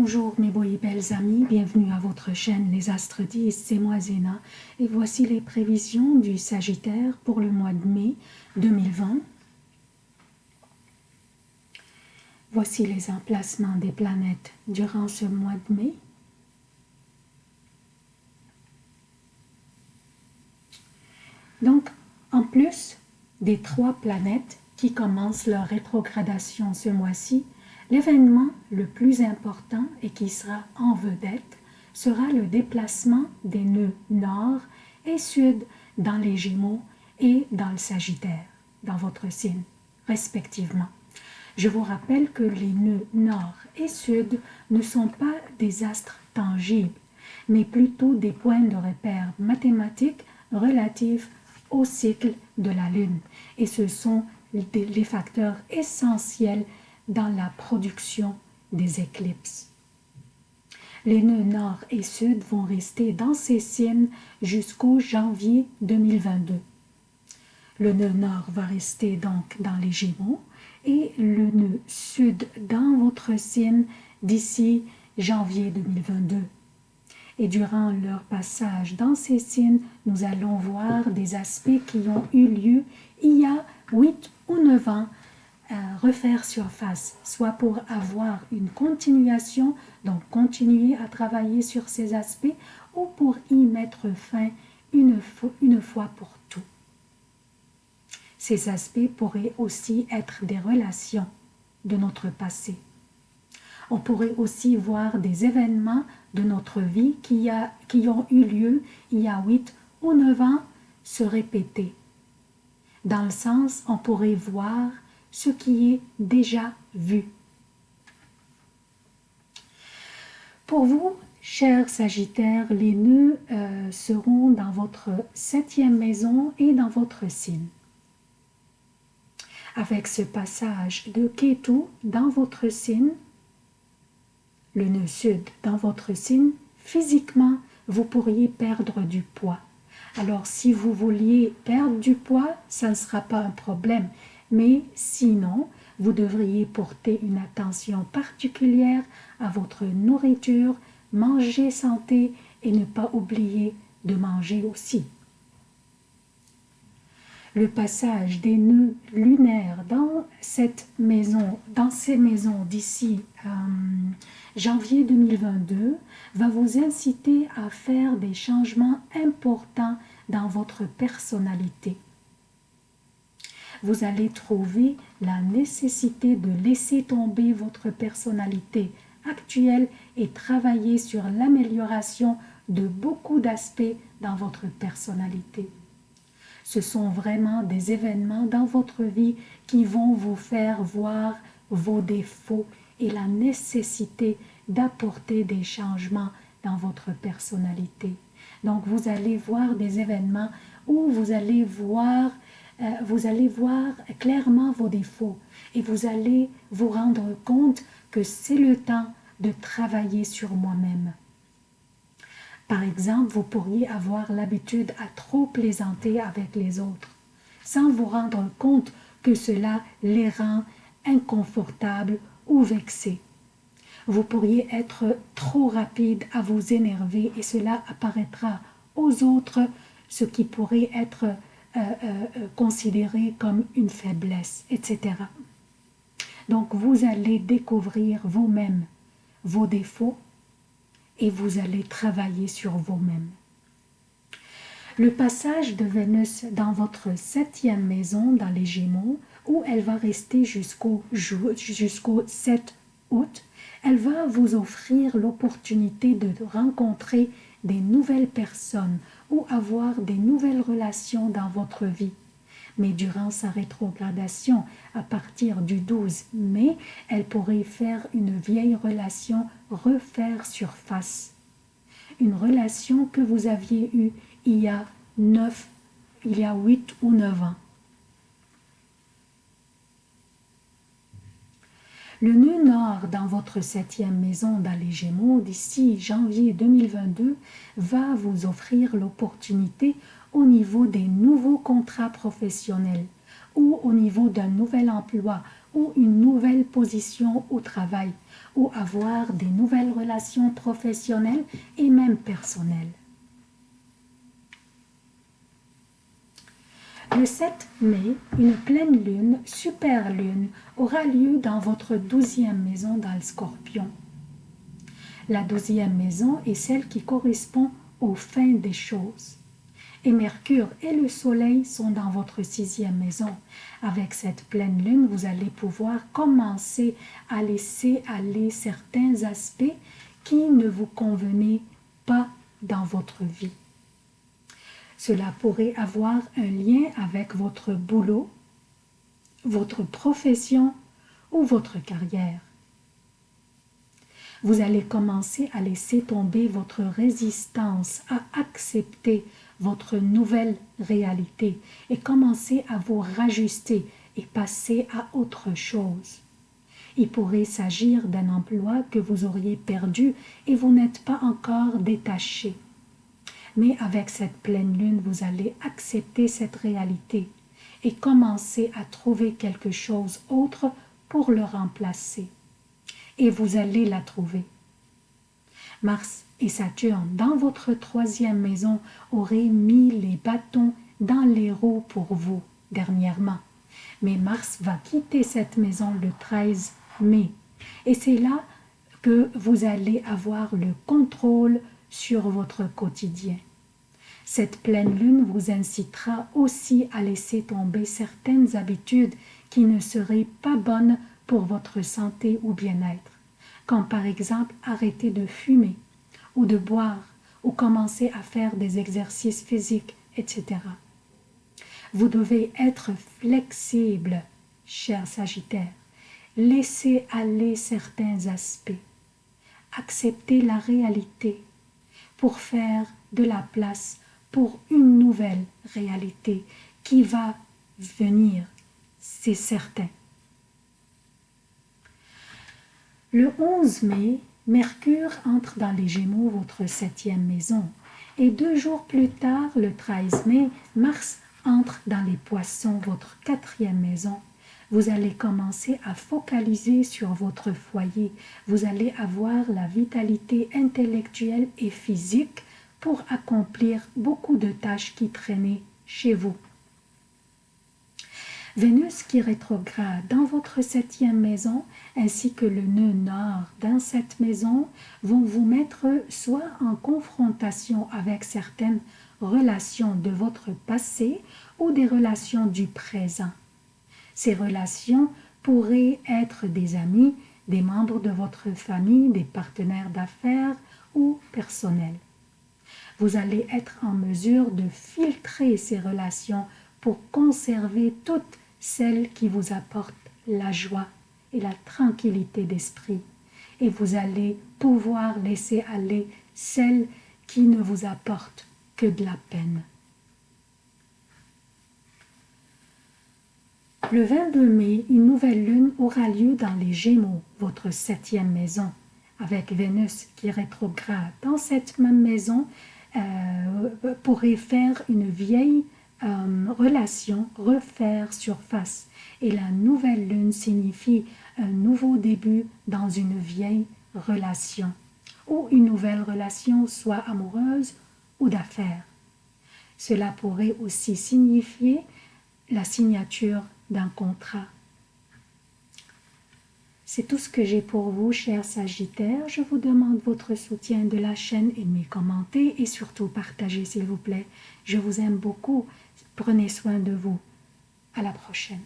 Bonjour mes beaux et belles amis, bienvenue à votre chaîne Les Astres 10, c'est moi Zéna et voici les prévisions du Sagittaire pour le mois de mai 2020. Voici les emplacements des planètes durant ce mois de mai. Donc, en plus des trois planètes qui commencent leur rétrogradation ce mois-ci, L'événement le plus important et qui sera en vedette sera le déplacement des nœuds nord et sud dans les Gémeaux et dans le Sagittaire, dans votre signe, respectivement. Je vous rappelle que les nœuds nord et sud ne sont pas des astres tangibles, mais plutôt des points de repère mathématiques relatifs au cycle de la Lune. Et ce sont les facteurs essentiels dans la production des éclipses. Les nœuds nord et sud vont rester dans ces signes jusqu'au janvier 2022. Le nœud nord va rester donc dans les Gémeaux et le nœud sud dans votre signe d'ici janvier 2022. Et durant leur passage dans ces signes, nous allons voir des aspects qui ont eu lieu il y a 8 ou 9 ans refaire surface, soit pour avoir une continuation, donc continuer à travailler sur ces aspects, ou pour y mettre fin une fois, pour tout. Ces aspects pourraient aussi être des relations de notre passé. On pourrait aussi voir des événements de notre vie qui, a, qui ont eu lieu il y a 8 ou 9 ans se répéter. Dans le sens, on pourrait voir ce qui est déjà vu. Pour vous, chers Sagittaires, les nœuds euh, seront dans votre septième maison et dans votre signe. Avec ce passage de Ketu dans votre signe, le nœud sud dans votre signe, physiquement, vous pourriez perdre du poids. Alors, si vous vouliez perdre du poids, ça ne sera pas un problème mais sinon, vous devriez porter une attention particulière à votre nourriture, manger santé et ne pas oublier de manger aussi. Le passage des nœuds lunaires dans cette maison, dans ces maisons d'ici euh, janvier 2022 va vous inciter à faire des changements importants dans votre personnalité vous allez trouver la nécessité de laisser tomber votre personnalité actuelle et travailler sur l'amélioration de beaucoup d'aspects dans votre personnalité. Ce sont vraiment des événements dans votre vie qui vont vous faire voir vos défauts et la nécessité d'apporter des changements dans votre personnalité. Donc vous allez voir des événements où vous allez voir vous allez voir clairement vos défauts et vous allez vous rendre compte que c'est le temps de travailler sur moi-même. Par exemple, vous pourriez avoir l'habitude à trop plaisanter avec les autres, sans vous rendre compte que cela les rend inconfortables ou vexés. Vous pourriez être trop rapide à vous énerver et cela apparaîtra aux autres, ce qui pourrait être euh, euh, considéré comme une faiblesse, etc. Donc vous allez découvrir vous-même vos défauts et vous allez travailler sur vous-même. Le passage de Vénus dans votre septième maison, dans les Gémeaux, où elle va rester jusqu'au jusqu'au 7 août, elle va vous offrir l'opportunité de rencontrer des nouvelles personnes ou avoir des nouvelles relations dans votre vie. Mais durant sa rétrogradation, à partir du 12 mai, elle pourrait faire une vieille relation refaire surface. Une relation que vous aviez eue il y a 9, il y a 8 ou 9 ans. Le nœud nord dans votre septième maison dans les Gémeaux d'ici janvier 2022 va vous offrir l'opportunité au niveau des nouveaux contrats professionnels ou au niveau d'un nouvel emploi ou une nouvelle position au travail ou avoir des nouvelles relations professionnelles et même personnelles. Le 7 mai, une pleine lune, super lune, aura lieu dans votre douzième maison dans le scorpion. La douzième maison est celle qui correspond aux fins des choses. Et Mercure et le Soleil sont dans votre sixième maison. Avec cette pleine lune, vous allez pouvoir commencer à laisser aller certains aspects qui ne vous convenaient pas dans votre vie. Cela pourrait avoir un lien avec votre boulot, votre profession ou votre carrière. Vous allez commencer à laisser tomber votre résistance à accepter votre nouvelle réalité et commencer à vous rajuster et passer à autre chose. Il pourrait s'agir d'un emploi que vous auriez perdu et vous n'êtes pas encore détaché. Mais avec cette pleine lune, vous allez accepter cette réalité et commencer à trouver quelque chose autre pour le remplacer. Et vous allez la trouver. Mars et Saturne, dans votre troisième maison, auraient mis les bâtons dans les roues pour vous dernièrement. Mais Mars va quitter cette maison le 13 mai. Et c'est là que vous allez avoir le contrôle sur votre quotidien. Cette pleine lune vous incitera aussi à laisser tomber certaines habitudes qui ne seraient pas bonnes pour votre santé ou bien-être, comme par exemple arrêter de fumer ou de boire ou commencer à faire des exercices physiques, etc. Vous devez être flexible, cher Sagittaire. Laissez aller certains aspects. Acceptez la réalité pour faire de la place pour une nouvelle réalité qui va venir, c'est certain. Le 11 mai, Mercure entre dans les Gémeaux, votre septième maison. Et deux jours plus tard, le 13 mai, Mars entre dans les Poissons, votre quatrième maison. Vous allez commencer à focaliser sur votre foyer. Vous allez avoir la vitalité intellectuelle et physique pour accomplir beaucoup de tâches qui traînaient chez vous. Vénus qui rétrograde dans votre septième maison ainsi que le nœud nord dans cette maison vont vous mettre soit en confrontation avec certaines relations de votre passé ou des relations du présent. Ces relations pourraient être des amis, des membres de votre famille, des partenaires d'affaires ou personnels vous allez être en mesure de filtrer ces relations pour conserver toutes celles qui vous apportent la joie et la tranquillité d'esprit. Et vous allez pouvoir laisser aller celles qui ne vous apportent que de la peine. Le 22 mai, une nouvelle lune aura lieu dans les Gémeaux, votre septième maison, avec Vénus qui rétrograde dans cette même maison euh, pourrait faire une vieille euh, relation refaire surface. Et la nouvelle lune signifie un nouveau début dans une vieille relation ou une nouvelle relation soit amoureuse ou d'affaires. Cela pourrait aussi signifier la signature d'un contrat c'est tout ce que j'ai pour vous, chers Sagittaires. Je vous demande votre soutien de la chaîne, aimez, commentez et surtout partagez, s'il vous plaît. Je vous aime beaucoup. Prenez soin de vous. À la prochaine.